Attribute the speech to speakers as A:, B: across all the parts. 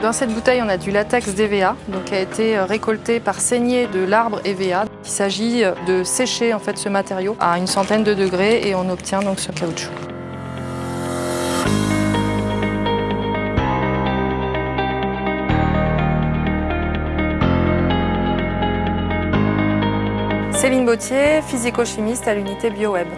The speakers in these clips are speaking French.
A: Dans cette bouteille, on a du latex d'EVA, donc qui a été récolté par saignée de l'arbre EVA. Il s'agit de sécher en fait ce matériau à une centaine de degrés et on obtient donc ce caoutchouc. Céline Bautier, physico-chimiste à l'unité BioWeb.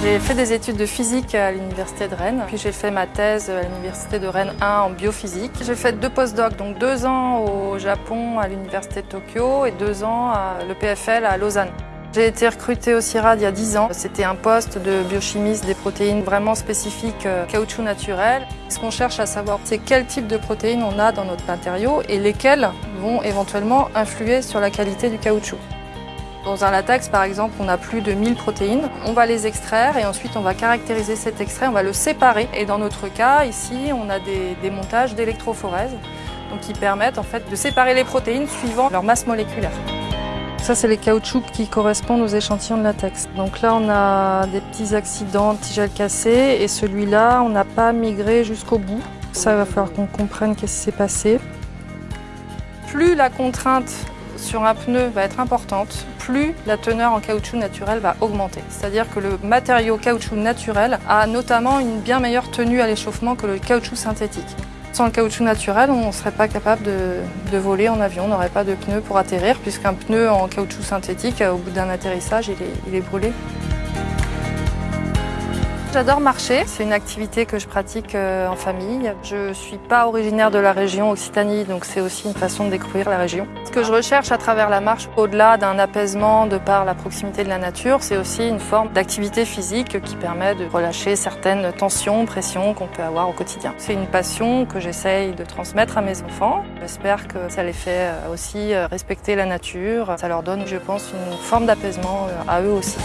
A: J'ai fait des études de physique à l'université de Rennes, puis j'ai fait ma thèse à l'université de Rennes 1 en biophysique. J'ai fait deux post-docs, donc deux ans au Japon à l'université de Tokyo et deux ans à l'EPFL à Lausanne. J'ai été recrutée au CIRAD il y a 10 ans. C'était un poste de biochimiste des protéines vraiment spécifiques euh, caoutchouc naturel. Ce qu'on cherche à savoir, c'est quel type de protéines on a dans notre matériau et lesquelles vont éventuellement influer sur la qualité du caoutchouc. Dans un latex, par exemple, on a plus de 1000 protéines. On va les extraire et ensuite on va caractériser cet extrait, on va le séparer. Et dans notre cas, ici, on a des, des montages d'électrophorèse donc qui permettent en fait de séparer les protéines suivant leur masse moléculaire. Ça, c'est les caoutchoucs qui correspondent aux échantillons de latex. Donc là, on a des petits accidents, petits gels cassés, et celui-là, on n'a pas migré jusqu'au bout. Ça, il va falloir qu'on comprenne qu'est-ce qui s'est passé. Plus la contrainte sur un pneu va être importante, plus la teneur en caoutchouc naturel va augmenter. C'est-à-dire que le matériau caoutchouc naturel a notamment une bien meilleure tenue à l'échauffement que le caoutchouc synthétique. Sans le caoutchouc naturel, on ne serait pas capable de, voler en avion, on n'aurait pas de pneu pour atterrir, puisqu'un pneu en caoutchouc synthétique, au bout d'un atterrissage, il est brûlé. J'adore marcher, c'est une activité que je pratique euh, en famille. Je ne suis pas originaire de la région Occitanie, donc c'est aussi une façon de découvrir la région. Ce que je recherche à travers la marche, au-delà d'un apaisement de par la proximité de la nature, c'est aussi une forme d'activité physique qui permet de relâcher certaines tensions, pressions qu'on peut avoir au quotidien. C'est une passion que j'essaye de transmettre à mes enfants. J'espère que ça les fait euh, aussi euh, respecter la nature. Ça leur donne, je pense, une forme d'apaisement à eux aussi.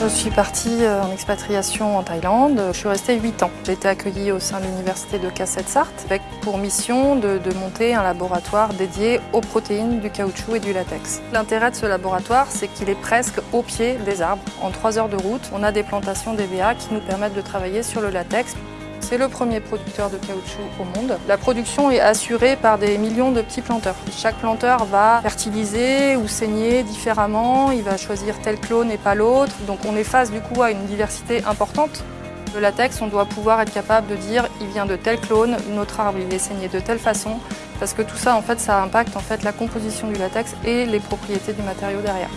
A: Je suis partie euh, en expatriation en Thaïlande. Je suis restée 8 ans. J'ai été accueillie au sein de l'université de Cassette-Sarthe avec pour mission de, monter un laboratoire dédié aux protéines du caoutchouc et du latex. L'intérêt de ce laboratoire, c'est qu'il est presque au pied des arbres. En 3 heures de route, on a des plantations d'EVA qui nous permettent de travailler sur le latex. C'est le premier producteur de caoutchouc au monde. La production est assurée par des millions de petits planteurs. Chaque planteur va fertiliser ou saigner différemment, il va choisir tel clone et pas l'autre. Donc on est face du coup à une diversité importante. Le latex, on doit pouvoir être capable de dire il vient de tel clone, notre arbre il est saigné de telle façon, parce que tout ça en fait ça impacte en fait la composition du latex et les propriétés du matériau derrière.